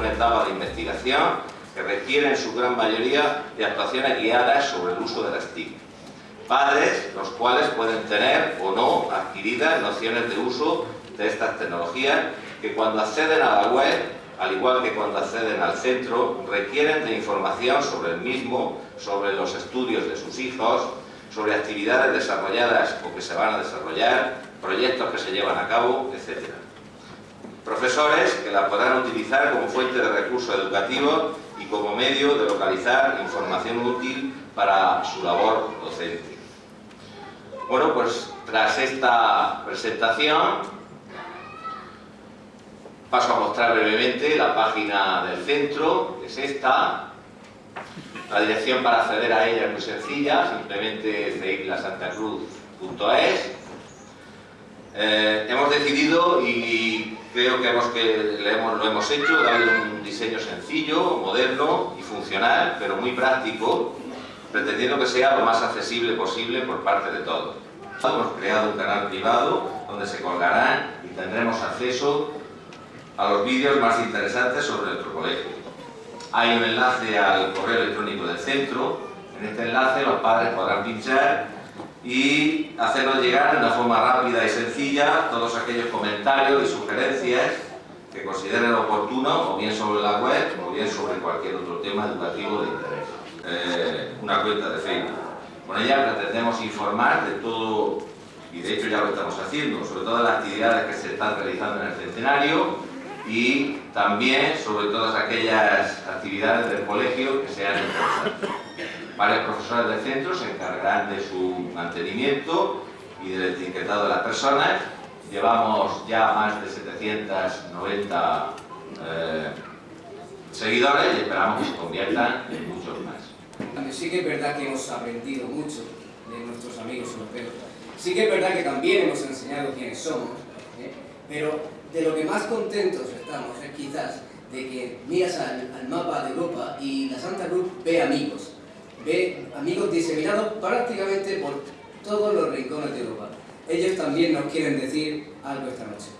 una etapa de investigación que requiere en su gran mayoría de actuaciones guiadas sobre el uso de las TIC. Padres, los cuales pueden tener o no adquiridas nociones de uso de estas tecnologías que cuando acceden a la web, al igual que cuando acceden al centro, requieren de información sobre el mismo, sobre los estudios de sus hijos, sobre actividades desarrolladas o que se van a desarrollar, proyectos que se llevan a cabo, etc. Profesores que la podrán utilizar como fuente de recursos educativos y como medio de localizar información útil para su labor docente. Bueno, pues tras esta presentación paso a mostrar brevemente la página del centro, que es esta. La dirección para acceder a ella es muy sencilla, simplemente ceiclasantacruz.es. Eh, hemos decidido, y creo que, hemos, que lo hemos hecho, darle un diseño sencillo, moderno y funcional, pero muy práctico, pretendiendo que sea lo más accesible posible por parte de todos. Hemos creado un canal privado donde se colgarán y tendremos acceso a los vídeos más interesantes sobre nuestro colegio. Hay un enlace al correo electrónico del centro. En este enlace los padres podrán pinchar y hacernos llegar de una forma rápida y sencilla todos aquellos comentarios y sugerencias que consideren oportuno, o bien sobre la web, o bien sobre cualquier otro tema educativo de interés. Eh, una cuenta de Facebook. Con ella pretendemos informar de todo, y de hecho ya lo estamos haciendo, sobre todas las actividades que se están realizando en el centenario, y también sobre todas aquellas actividades del colegio que sean interesantes. Varios profesores del centro se encargarán de su mantenimiento y del etiquetado de las personas. Llevamos ya más de 790 eh, seguidores y esperamos que se conviertan en muchos más. Sí que es verdad que hemos aprendido mucho de nuestros amigos europeos. Sí que es verdad que también hemos enseñado quiénes somos, ¿eh? pero de lo que más contentos estamos es quizás de que miras al, mapa de Europa y la Santa Cruz ve amigos, ve amigos diseminados prácticamente por todos los rincones de Europa. Ellos también nos quieren decir algo esta noche.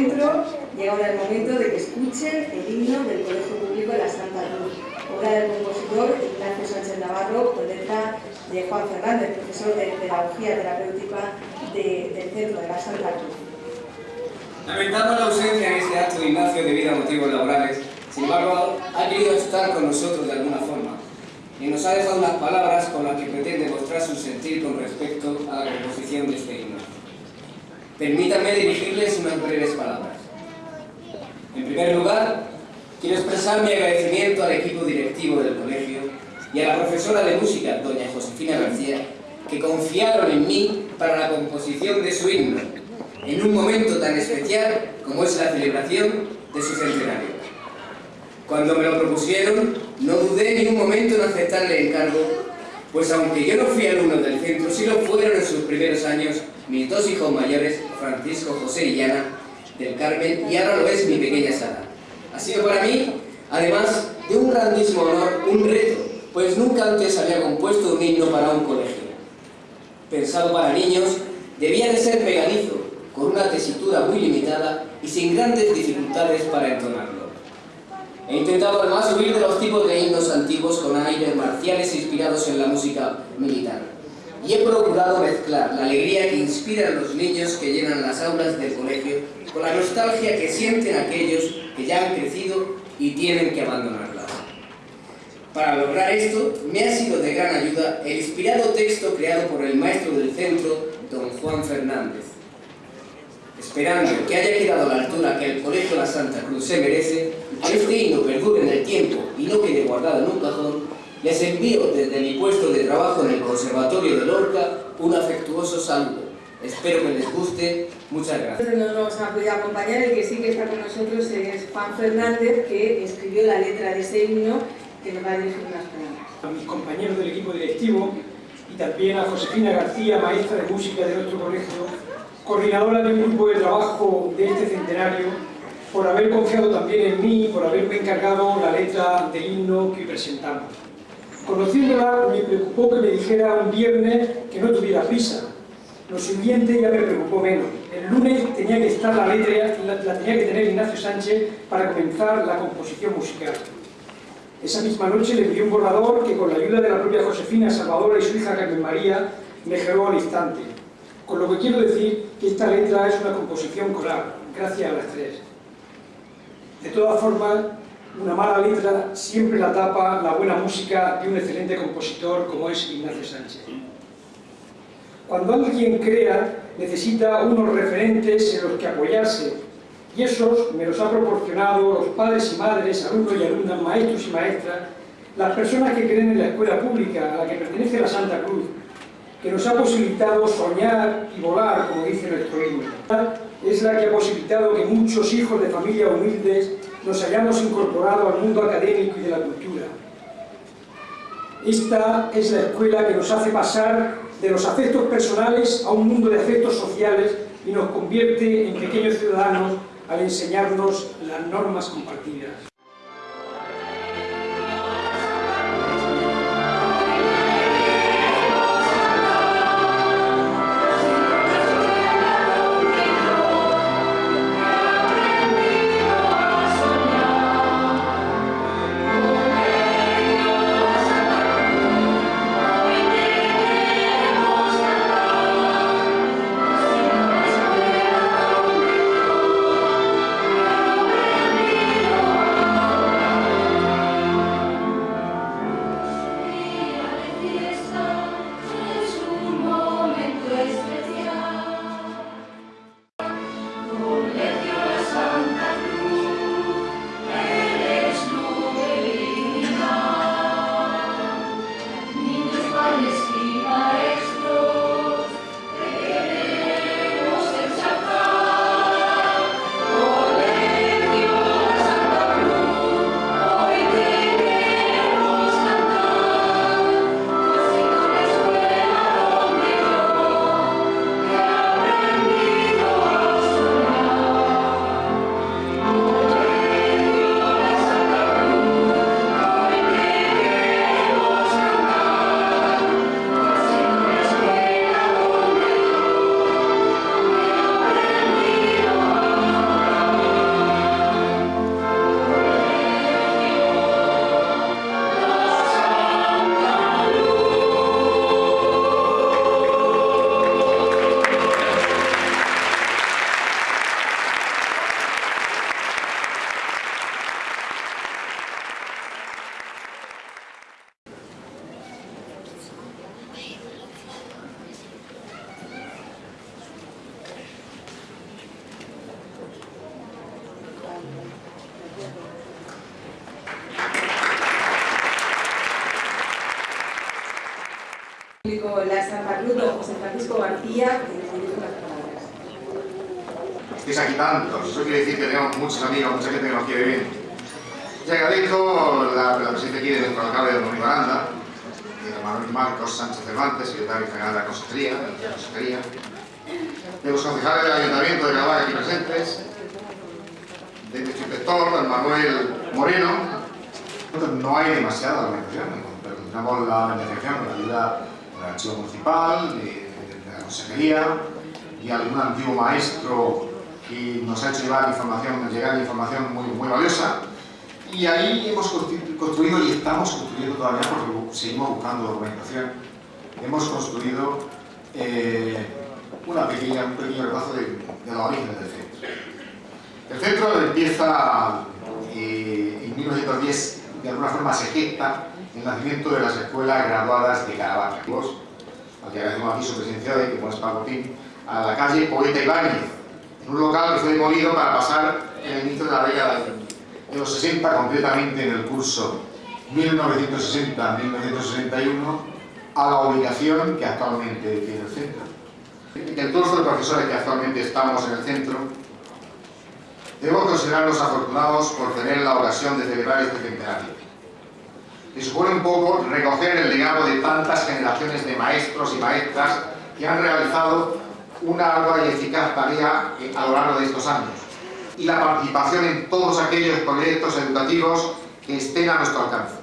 Centro, llega ahora el momento de que escuchen el himno del Colegio Público de la Santa Cruz, obra del compositor Ignacio Sánchez Navarro, con letra de Juan Fernández, profesor de Pedagogía Terapéutica del Centro de la Santa Cruz. Lamentando la ausencia en este acto de Ignacio debido a motivos laborales, sin embargo, ha querido estar con nosotros de alguna forma y nos ha dejado unas palabras con las que pretende mostrar su sentir con respecto a la composición de este himno. Permítanme dirigirles unas breves palabras. En primer lugar, quiero expresar mi agradecimiento al equipo directivo del colegio y a la profesora de música, doña Josefina García, que confiaron en mí para la composición de su himno, en un momento tan especial como es la celebración de su centenario. Cuando me lo propusieron, no dudé ni un momento en aceptarle el encargo, pues aunque yo no fui alumno del centro, sí lo fueron en sus primeros años mis dos hijos mayores, Francisco José y Ana, del Carmen, y ahora lo es mi pequeña Sara. Ha sido para mí, además de un grandísimo honor, un reto, pues nunca antes había compuesto un himno para un colegio. Pensado para niños, debía de ser pegadizo, con una tesitura muy limitada y sin grandes dificultades para entonarlo. He intentado además huir de los tipos de himnos antiguos con aires marciales inspirados en la música militar. Y he procurado mezclar la alegría que inspiran los niños que llenan las aulas del colegio con la nostalgia que sienten aquellos que ya han crecido y tienen que abandonarla. Para lograr esto, me ha sido de gran ayuda el inspirado texto creado por el maestro del centro, don Juan Fernández. Esperando que haya quedado a la altura que el Colegio La Santa Cruz se merece, que este himno perdure en el tiempo y no quede guardado en un cajón, les envío desde mi puesto de trabajo en el Conservatorio de Lorca un afectuoso saludo. Espero que les guste. Muchas gracias. No nos ha podido acompañar, el que sí que está con nosotros es Juan Fernández, que escribió la letra de ese himno que nos va a dirigir unas palabras. A mis compañeros del equipo directivo y también a Josefina García, maestra de música de nuestro colegio, coordinadora de un grupo de trabajo de este centenario, por haber confiado también en mí, por haberme encargado la letra del himno que presentamos. Conociéndola, me preocupó que me dijera un viernes que no tuviera prisa. Lo siguiente ya me preocupó menos. El lunes tenía que estar la letra, la, la tenía que tener Ignacio Sánchez para comenzar la composición musical. Esa misma noche le envié un borrador que con la ayuda de la propia Josefina Salvadora y su hija Carmen María mejoró al instante. Con lo que quiero decir que esta letra es una composición coral, gracias a las tres. De todas formas, una mala letra siempre la tapa la buena música de un excelente compositor como es Ignacio Sánchez. Cuando alguien crea, necesita unos referentes en los que apoyarse, y esos me los ha proporcionado los padres y madres, alumnos y alumnas, maestros y maestras, las personas que creen en la escuela pública a la que pertenece la Santa Cruz, que nos ha posibilitado soñar y volar, como dice nuestro himno. Es la que ha posibilitado que muchos hijos de familias humildes nos hayamos incorporado al mundo académico y de la cultura. Esta es la escuela que nos hace pasar de los afectos personales a un mundo de afectos sociales y nos convierte en pequeños ciudadanos al enseñarnos las normas compartidas. Estáis aquí tantos, eso quiere decir que tenemos muchos amigos, mucha gente que nos quiere bien. Y agradezco la, la presencia aquí de nuestro alcalde de Don Aranda, de Manuel Marcos Sánchez Cervantes, secretario general de la Consejería, de la Consejería, de los concejales del Ayuntamiento de Gabá aquí presentes, de nuestro inspector, Manuel Moreno, no hay demasiada organización. Tenemos la organización con la ayuda del archivo municipal, de, de, la consejería y algún antiguo maestro que nos ha hecho llevar información, llegar información muy, muy valiosa. Y ahí hemos construido y estamos construyendo todavía, porque seguimos buscando documentación, hemos construido eh, una pequeña, un pequeño repaso de, de los orígenes del centro. El centro empieza eh, en 1910, de alguna forma se gesta el nacimiento de las escuelas graduadas de Caravaca. Al que agradecemos aquí su presencia de como es a la calle Poeta Ibáñez, un local que fue demolido para pasar el inicio de la década de los 60, concretamente en el curso 1960-1961, a la ubicación que actualmente tiene el centro. El curso de profesores que actualmente estamos en el centro, debemos considerarnos afortunados por tener la ocasión de celebrar este centenario. Y supone un poco recoger el legado de tantas generaciones de maestros y maestras que han realizado una ardua y eficaz tarea a lo largo de estos años y la participación en todos aquellos proyectos educativos que estén a nuestro alcance.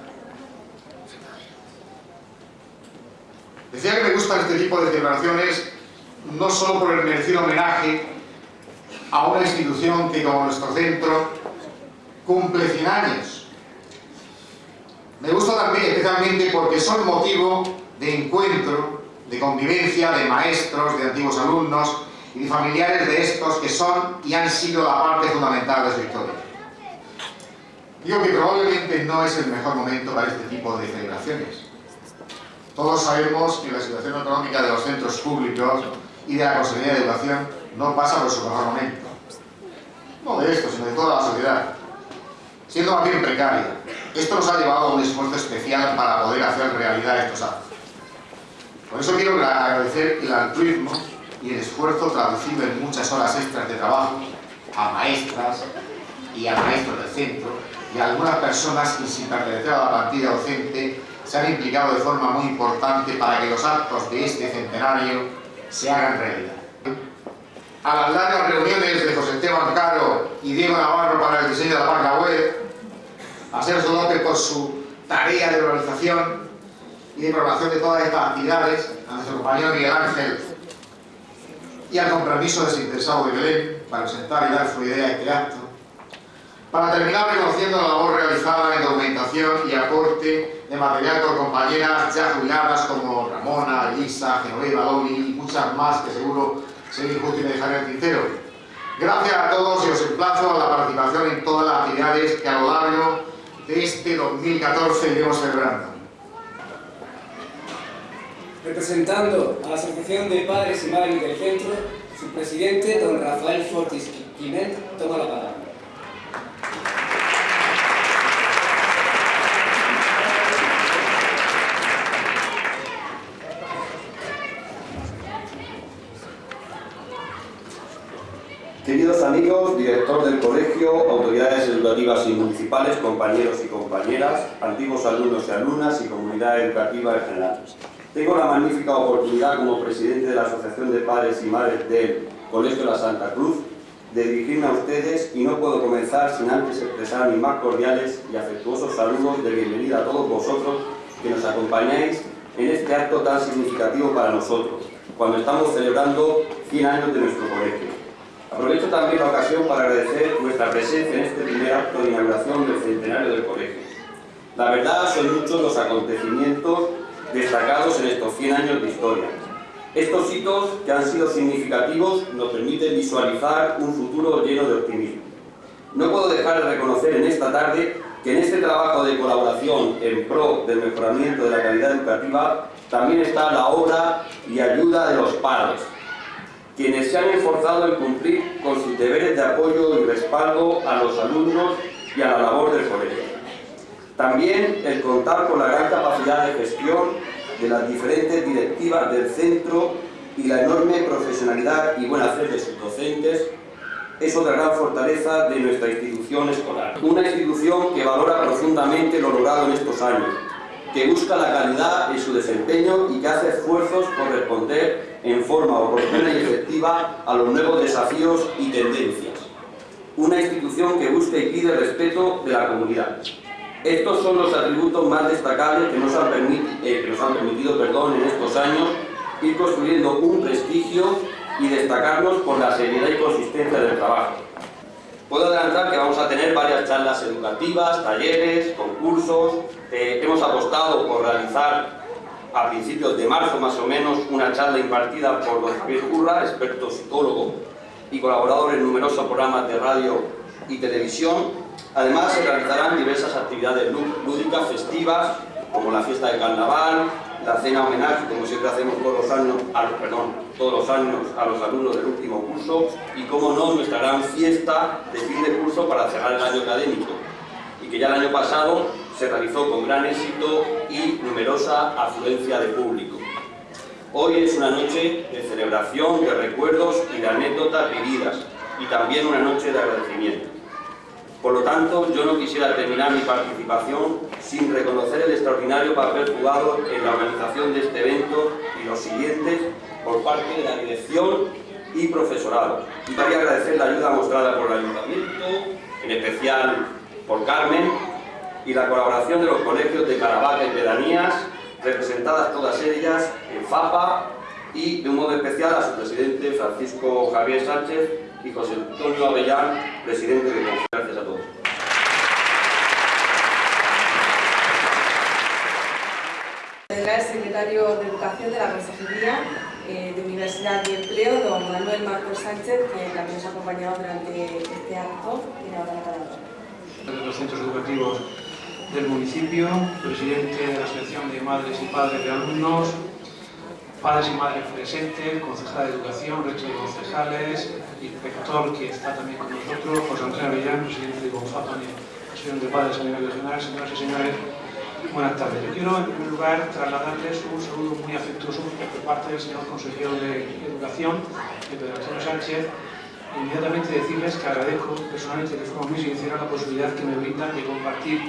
Decía que me gustan este tipo de celebraciones no solo por el merecido homenaje a una institución que como nuestro centro cumple 100 años. Me gusta también especialmente porque son motivo de encuentro, de convivencia de maestros, de antiguos alumnos y de familiares de estos que son y han sido la parte fundamental de su historia. Digo que probablemente no es el mejor momento para este tipo de celebraciones. Todos sabemos que la situación económica de los centros públicos y de la Consejería de Educación no pasa por su mejor momento. No de esto, sino de toda la sociedad. Siendo más bien precaria. Esto nos ha llevado a un esfuerzo especial para poder hacer realidad estos actos. Por eso quiero agradecer el altruismo y el esfuerzo traducido en muchas horas extras de trabajo a maestras y a maestros del centro y a algunas personas que sin pertenecer a la partida docente se han implicado de forma muy importante para que los actos de este centenario se hagan realidad. A las largas reuniones de José Esteban Caro y Diego Navarro para el diseño de la página web, a Sergio López por su tarea de organización y de programación de todas estas actividades, a nuestro compañero Miguel Ángel y al compromiso desinteresado de Belén para presentar y dar su idea a este acto, para terminar reconociendo la labor realizada en documentación y aporte de material por compañeras ya jubiladas como Ramona, Elisa, Genoveva, Loli y muchas más que seguro sería injusto y me dejaré el tintero. Gracias a todos y os emplazo a la participación en todas las actividades que a lo largo de este 2014 iremos celebrando. Representando a la Asociación de Padres y Madres del Centro, su presidente, don Rafael Fortis Quimet, toma la palabra. Queridos amigos, director del colegio, autoridades educativas y municipales, compañeros y compañeras, antiguos alumnos y alumnas y comunidad educativa en general. Tengo la magnífica oportunidad como presidente de la Asociación de Padres y Madres del Colegio de la Santa Cruz de dirigirme a ustedes y no puedo comenzar sin antes expresar mis más cordiales y afectuosos saludos de bienvenida a todos vosotros que nos acompañáis en este acto tan significativo para nosotros, cuando estamos celebrando 100 años de nuestro colegio. Aprovecho también la ocasión para agradecer vuestra presencia en este primer acto de inauguración del centenario del colegio. La verdad, son muchos los acontecimientos destacados en estos 100 años de historia. Estos hitos que han sido significativos nos permiten visualizar un futuro lleno de optimismo. No puedo dejar de reconocer en esta tarde que en este trabajo de colaboración en pro del mejoramiento de la calidad educativa también está la obra y ayuda de los padres, quienes se han esforzado en cumplir con sus deberes de apoyo y respaldo a los alumnos y a la labor del colegio. También el contar con la gran capacidad de gestión de las diferentes directivas del centro y la enorme profesionalidad y buena fe de sus docentes es otra gran fortaleza de nuestra institución escolar. Una institución que valora profundamente lo logrado en estos años, que busca la calidad en su desempeño y que hace esfuerzos por responder en forma oportuna y efectiva a los nuevos desafíos y tendencias. una institución que busca y pide respeto de la comunidad. Estos son los atributos más destacables que nos han, eh, que nos han permitido perdón, en estos años ir construyendo un prestigio y destacarnos por la seriedad y consistencia del trabajo. Puedo adelantar que vamos a tener varias charlas educativas, talleres, concursos. Eh, hemos apostado por realizar a principios de marzo más o menos una charla impartida por don Javier Curra, experto psicólogo y colaborador en numerosos programas de radio y televisión. Además se realizarán diversas actividades lúdicas, festivas, como la fiesta de carnaval, la cena homenaje, como siempre hacemos todos los años, a, perdón, todos los años a los alumnos del último curso, y como no, nuestra gran fiesta de fin de curso para cerrar el año académico, y que ya el año pasado se realizó con gran éxito y numerosa afluencia de público. Hoy es una noche de celebración, de recuerdos y de anécdotas vividas, y también una noche de agradecimiento. Por lo tanto, yo no quisiera terminar mi participación sin reconocer el extraordinario papel jugado en la organización de este evento y los siguientes por parte de la dirección y profesorado. Y quería agradecer la ayuda mostrada por el Ayuntamiento, en especial por Carmen, y la colaboración de los colegios de Caravaca y Pedanías, representadas todas ellas en FAPA, y de un modo especial a su presidente Francisco Javier Sánchez y José Antonio Avellán, presidente de Conferencia. Gracias a todos. El secretario de Educación de la Consejería eh, de Universidad y Empleo, don Manuel Marcos Sánchez, que también nos ha acompañado durante este acto. Tiene ahora la palabra. De los centros educativos del municipio, presidente de la Asociación de Madres y Padres de Alumnos, padres y madres presentes, concejal de Educación, resto de concejales, inspector que está también con nosotros, José Antonio Avellán, presidente de CONFAPAN y Asociación de Padres a nivel regional, señoras y señores, buenas tardes. Yo quiero, en primer lugar, trasladarles un saludo muy afectuoso por parte del señor consejero de Educación, de Pedro Antonio Sánchez, inmediatamente decirles que agradezco personalmente de forma muy sincera la posibilidad que me brindan de compartir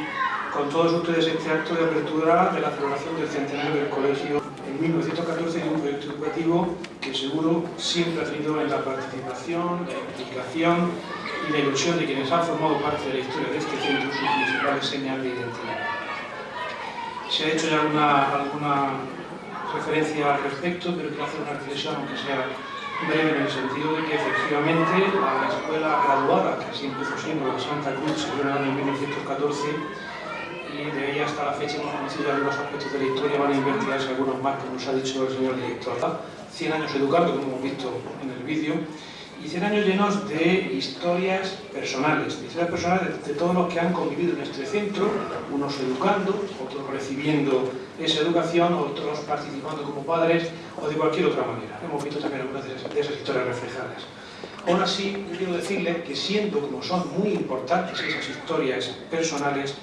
con todos ustedes este acto de apertura de la celebración del centenario del colegio en 1914 y un proyecto educativo que seguro siempre ha tenido en la participación, la implicación y la ilusión de quienes han formado parte de la historia de este centro su principal señal de identidad. Se ha hecho ya alguna, alguna referencia al respecto, pero quiero hacer una reflexión, aunque sea breve, en el sentido de que efectivamente la escuela graduada, que así empezó siendo la Santa Cruz, se en el año 1914, y de ahí hasta la fecha hemos conocido algunos aspectos de la historia, van a investigarse algunos más, como nos ha dicho el señor director. 100 años educando, como hemos visto en el vídeo, y 100 años llenos de historias personales, de historias personales de, todos los que han convivido en este centro, unos educando, otros recibiendo esa educación, otros participando como padres o de cualquier otra manera. Hemos visto también algunas de esas, de esas historias reflejadas. Aún así, quiero decirles que siendo como son muy importantes esas historias personales,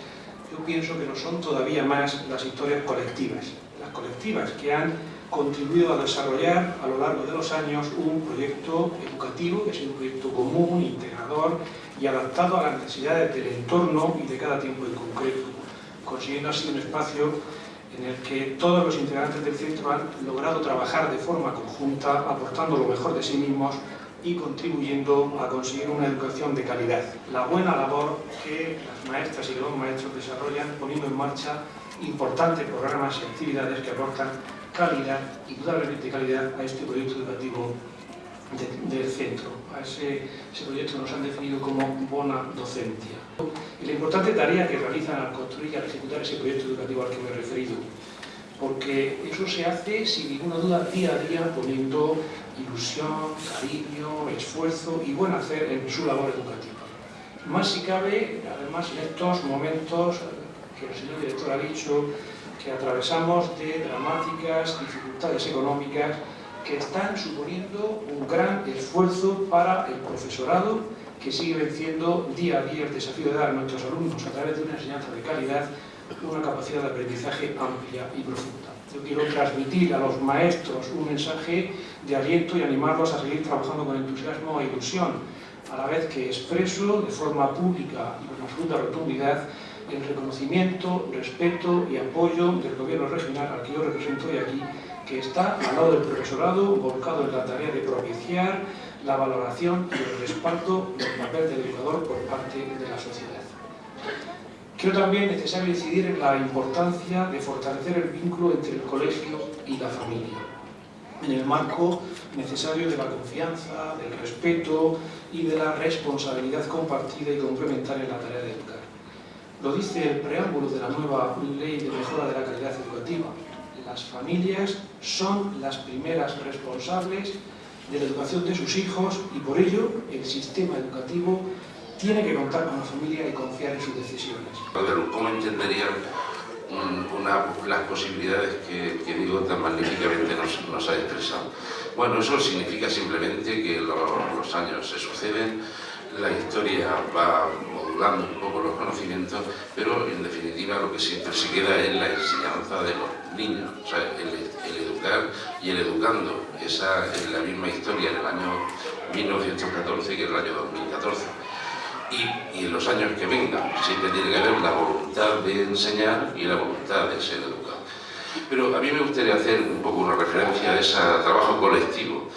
yo pienso que no son todavía más las historias colectivas, las colectivas que han contribuido a desarrollar a lo largo de los años un proyecto educativo, que es un proyecto común, integrador y adaptado a las necesidades del entorno y de cada tiempo en concreto, consiguiendo así un espacio en el que todos los integrantes del centro han logrado trabajar de forma conjunta, aportando lo mejor de sí mismos y contribuyendo a conseguir una educación de calidad. La buena labor que las maestras y los maestros desarrollan poniendo en marcha importantes programas y actividades que aportan calidad, indudablemente calidad, a este proyecto educativo del centro, a ese, ese, proyecto nos han definido como Bona Docencia. Y la importante tarea que realizan al construir y al ejecutar ese proyecto educativo al que me he referido, porque eso se hace sin ninguna duda día a día poniendo ilusión, cariño, esfuerzo y buen hacer en su labor educativa. Más si cabe, además en estos momentos que el señor director ha dicho que atravesamos de dramáticas dificultades económicas que están suponiendo un gran esfuerzo para el profesorado que sigue venciendo día a día el desafío de dar a nuestros alumnos a través de una enseñanza de calidad una capacidad de aprendizaje amplia y profunda. Yo quiero transmitir a los maestros un mensaje de aliento y animarlos a seguir trabajando con entusiasmo e ilusión, a la vez que expreso de forma pública y con absoluta rotundidad el reconocimiento, respeto y apoyo del gobierno regional al que yo represento hoy aquí, que está al lado del profesorado, volcado en la tarea de propiciar la valoración y el respaldo del papel del educador por parte de la sociedad. Creo también necesario incidir en la importancia de fortalecer el vínculo entre el colegio y la familia, en el marco necesario de la confianza, del respeto y de la responsabilidad compartida y complementaria en la tarea de educar. Lo dice el preámbulo de la nueva Ley de Mejora de la Calidad Educativa. Las familias son las primeras responsables de la educación de sus hijos y por ello el sistema educativo tiene que contar con la familia y confiar en sus decisiones. ¿Cómo entenderían una, las posibilidades que, que, digo tan magníficamente nos, nos, ha expresado? Bueno, eso significa simplemente que los, los años se suceden, la historia va modulando un poco los conocimientos, pero en definitiva lo que siempre se queda es la enseñanza de los niños, o sea, el, el educar y el educando. Esa es la misma historia en el año 1914 que en el año 2014 y, y, en los años que vengan siempre tiene que haber la voluntad de enseñar y la voluntad de ser educado. Pero a mí me gustaría hacer un poco una referencia a ese trabajo colectivo.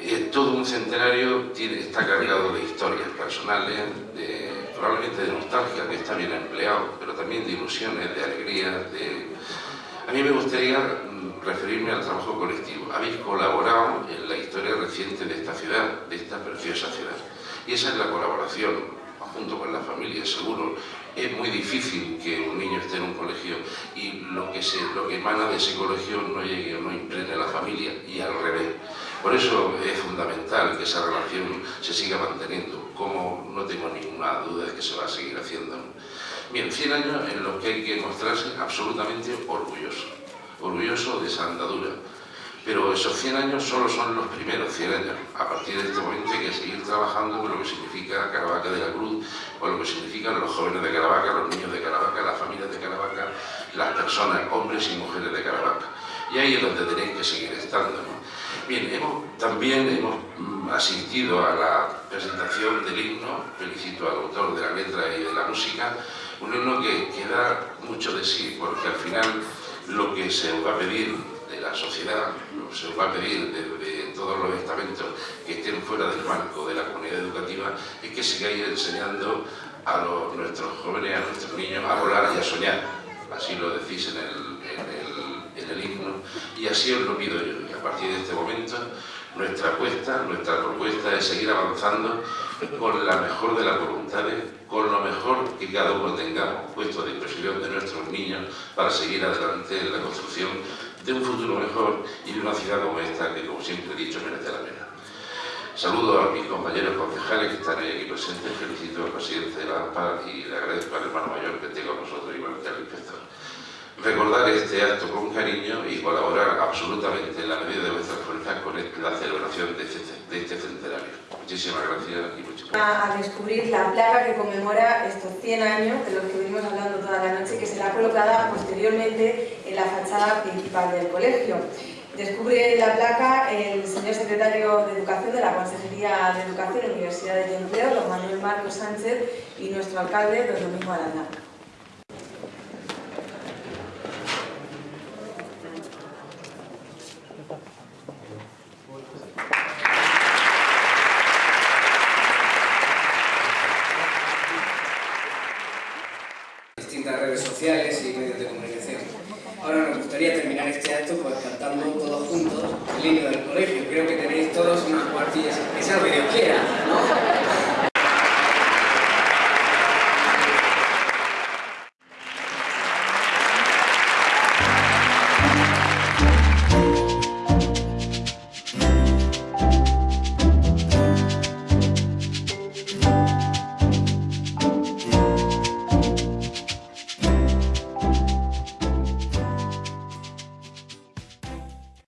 Eh, todo un centenario tiene, está cargado de historias personales, de, probablemente de nostalgia, que está bien empleado, pero también de ilusiones, de alegrías, de... A mí me gustaría mm, referirme al trabajo colectivo. Habéis colaborado en la historia reciente de esta ciudad, de esta preciosa ciudad. Y esa es la colaboración, junto con la familia, seguro. Es muy difícil que un niño esté en un colegio y lo que, se, lo que emana de ese colegio no llegue o no impregne a la familia, y al revés. Por eso es fundamental que esa relación se siga manteniendo, como no tengo ninguna duda de que se va a seguir haciendo. Bien, 100 años en los que hay que mostrarse absolutamente orgulloso, orgulloso de esa andadura, pero esos 100 años solo son los primeros 100 años. A partir de este momento hay que seguir trabajando con lo que significa Caravaca de la Cruz, con lo que significan los jóvenes de Caravaca, los niños de Caravaca, las familias de Caravaca, las personas, hombres y mujeres de Caravaca. Y ahí es donde tenéis que seguir estando. ¿no? Bien, hemos, también hemos mm, asistido a la presentación del himno, felicito al autor de la letra y de la música, un himno que, que da mucho de sí, porque al final lo que se va a pedir de la sociedad, se va a pedir de, todos los estamentos que estén fuera del marco de la comunidad educativa, es que sigáis enseñando a nuestros jóvenes, a nuestros niños a volar y a soñar. Así lo decís en el himno y así os lo pido yo. A partir de este momento, nuestra apuesta, nuestra propuesta es seguir avanzando con la mejor de las voluntades, con lo mejor que cada uno tengamos puesto a disposición de nuestros niños para seguir adelante en la construcción de un futuro mejor y de una ciudad como esta que, como siempre he dicho, merece la pena. Saludo a mis compañeros concejales que están aquí presentes, felicito al presidente de la AMPA y le agradezco al hermano mayor que tengo con nosotros, igual que al inspector. Recordar este acto con cariño y colaborar absolutamente en la medida de vuestras fuerzas con la celebración de este, de este centenario. Muchísimas gracias y muchas gracias. A descubrir la placa que conmemora estos 100 años de los que venimos hablando toda la noche, que será colocada posteriormente en la fachada principal del colegio. Descubre la placa el señor secretario de Educación de la Consejería de Educación, Universidades y Empleo, don Manuel Marcos Sánchez, y nuestro alcalde, don Domingo Aranda.